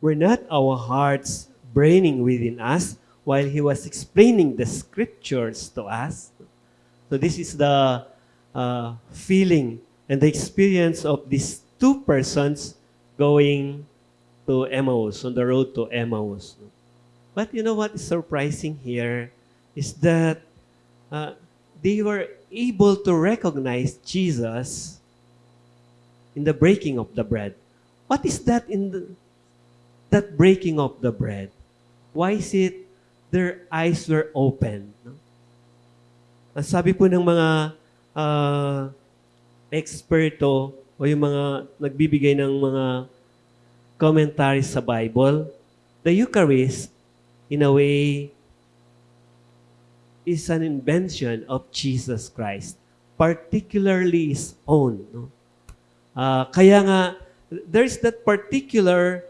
were not our hearts burning within us while he was explaining the scriptures to us? So this is the uh, feeling and the experience of these two persons going to Emmaus, on the road to Emmaus. But you know what is surprising here is that uh, they were able to recognize Jesus in the breaking of the bread. What is that in the, that breaking of the bread? Why is it their eyes were open? No? Ang sabi po ng mga uh, eksperto o yung mga nagbibigay ng mga commentaries sa Bible, the Eucharist, in a way, is an invention of Jesus Christ, particularly His own. No? Uh, kaya nga, there's that particular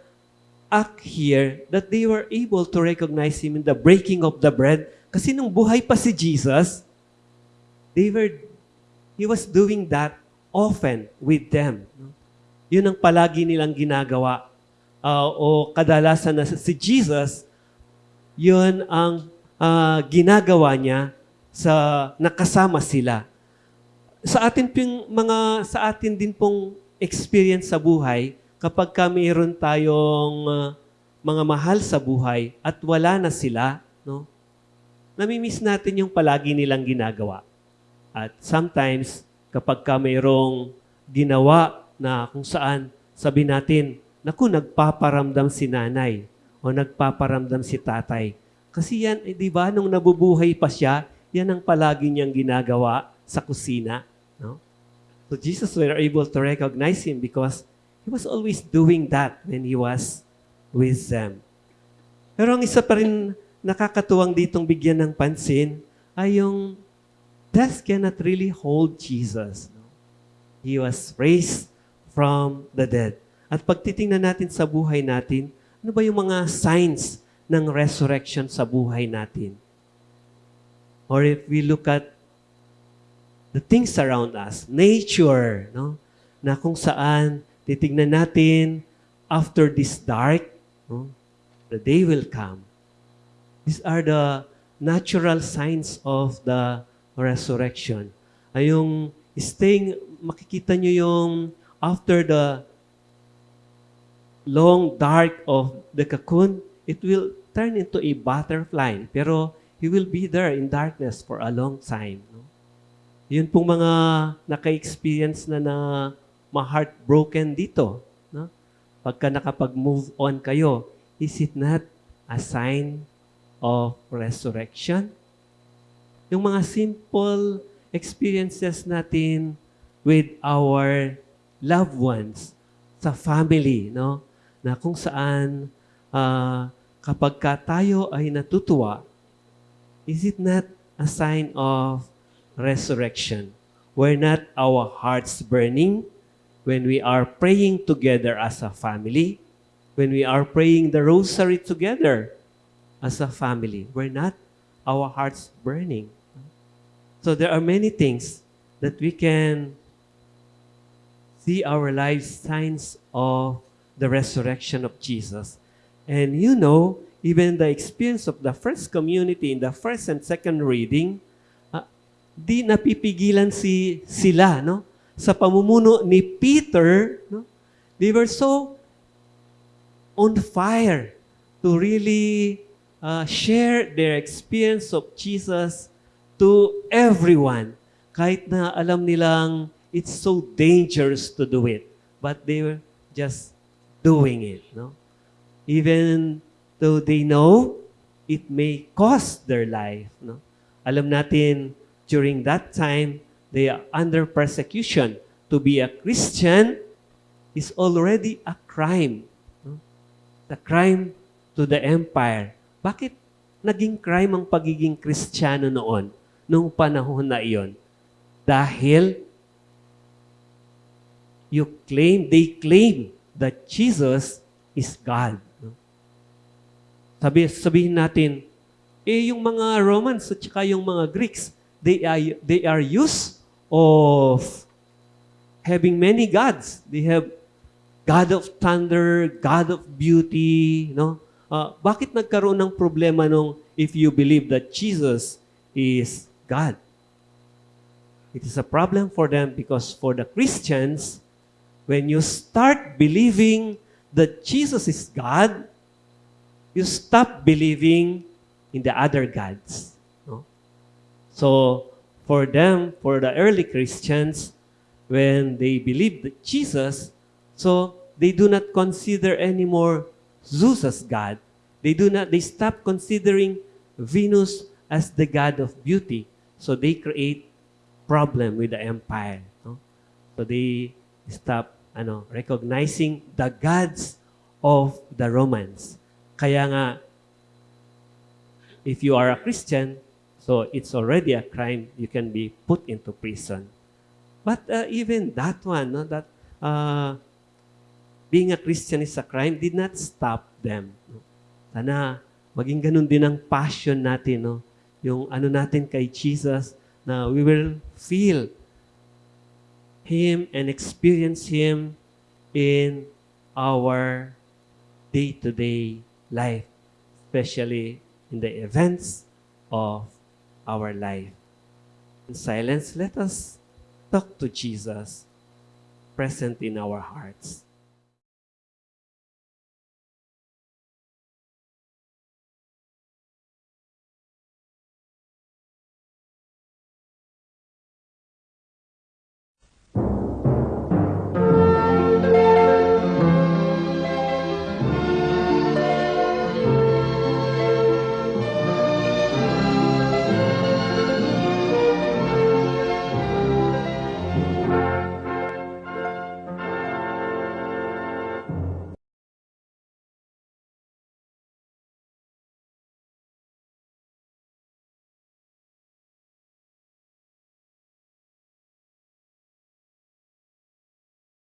act here that they were able to recognize Him in the breaking of the bread. Kasi nung buhay pa si Jesus, they were, He was doing that often with them. Yun ang palagi nilang ginagawa. Uh, o kadalasan na si Jesus, yun ang uh, ginagawa niya sa nakasama sila. Sa atin pong mga sa atin din pong experience sa buhay, kapag ka mayroon tayong uh, mga mahal sa buhay at wala na sila, no? Namimiss natin yung palagi nilang ginagawa. At sometimes, kapag ka mayroong ginawa na kung saan sabi natin, naku, nagpaparamdam si nanay o nagpaparamdam si tatay kasi yan, eh, di ba, nung nabubuhay pa siya, yan ang palagi niyang ginagawa sa kusina. No? So Jesus were able to recognize him because he was always doing that when he was with them. Pero ang isa pa rin nakakatuwang ditong bigyan ng pansin ay yung death cannot really hold Jesus. He was raised from the dead. At pag titingnan natin sa buhay natin, ano ba yung mga signs ng resurrection sa buhay natin. Or if we look at the things around us, nature, no? na kung saan titignan natin after this dark, no? the day will come. These are the natural signs of the resurrection. Ay yung staying, makikita nyo yung after the long dark of the cocoon, it will turn into a butterfly. Pero he will be there in darkness for a long time. No? Yun pong mga naka-experience na na ma-heartbroken dito. No? Pagka nakapag-move on kayo, is it not a sign of resurrection? Yung mga simple experiences natin with our loved ones sa family, no? Na kung saan uh, kapag ka tayo ay natutuwa, is it not a sign of resurrection? Were not our hearts burning when we are praying together as a family? When we are praying the rosary together as a family? Were not our hearts burning? So there are many things that we can see our lives signs of the resurrection of Jesus. And you know, even the experience of the first community in the first and second reading, uh, di napipigilan si sila, no? Sa pamumuno ni Peter, no? They were so on fire to really uh, share their experience of Jesus to everyone. Kahit na alam nilang it's so dangerous to do it. But they were just doing it, no? even though they know it may cost their life. No? Alam natin, during that time, they are under persecution. To be a Christian is already a crime. The crime to the empire. Bakit naging crime ang pagiging Kristiyano noon, noong panahon na iyon? Dahil you claim, they claim that Jesus is God. Sabi, sabihin natin, eh yung mga Romans at saka yung mga Greeks, they are, they are used of having many gods. They have God of thunder, God of beauty, no? Ah, bakit nagkaroon ng problema nung if you believe that Jesus is God? It is a problem for them because for the Christians, when you start believing that Jesus is God, you stop believing in the other gods. No? So, for them, for the early Christians, when they believe that Jesus, so they do not consider anymore Zeus as God. They do not. They stop considering Venus as the god of beauty. So they create problem with the empire. No? So they stop ano, recognizing the gods of the Romans. Kaya nga, if you are a Christian, so it's already a crime, you can be put into prison. But uh, even that one, no, that uh, being a Christian is a crime, did not stop them. Sana maging ganun din ang passion natin, no? yung ano natin kay Jesus, na we will feel Him and experience Him in our day-to-day life, especially in the events of our life. In silence, let us talk to Jesus present in our hearts.